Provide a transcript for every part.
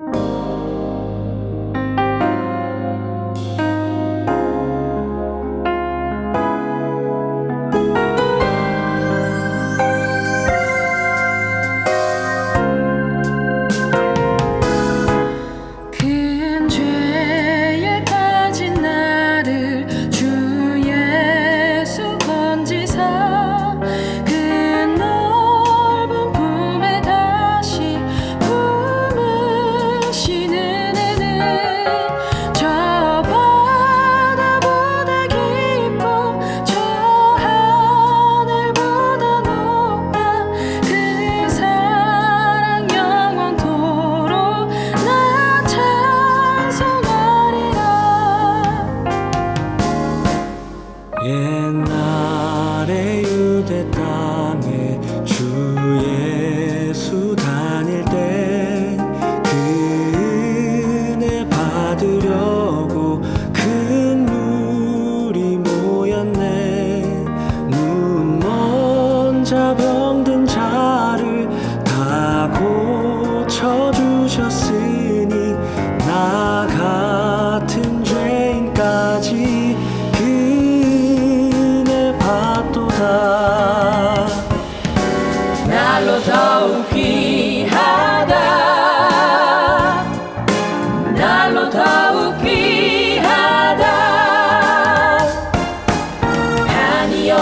you 옛날에 유대 땅에 주 예수 다닐 때 그네 받으려고 큰 물이 모였네. 눈 먼저 병든 자를 다 고쳐주셨으니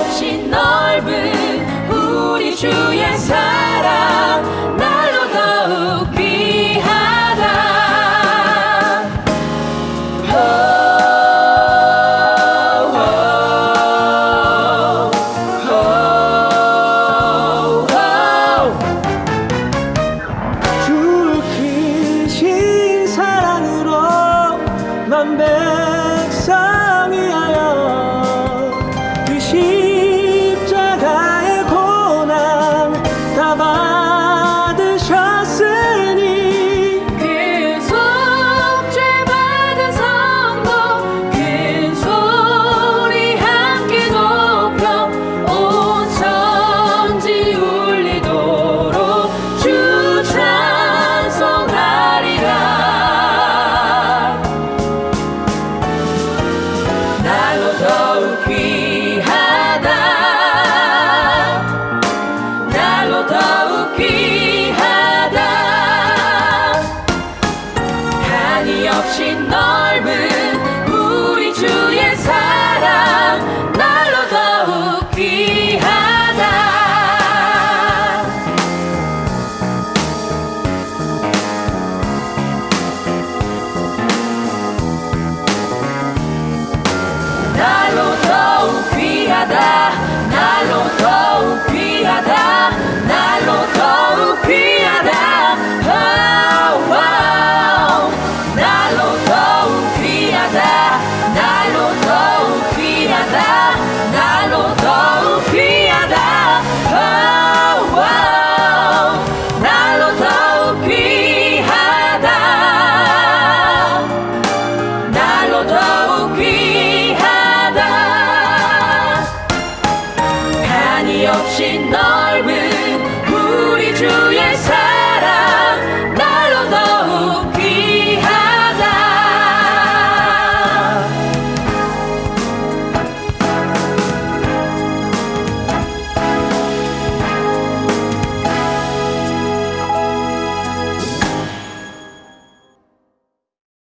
없이 넓은 우리 주의 사랑 날로 더욱 귀하다. 주를 신 사랑으로 만배 한이 없이 넓은 넓은 우리 주 예수